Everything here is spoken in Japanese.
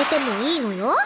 えてもいいのよ。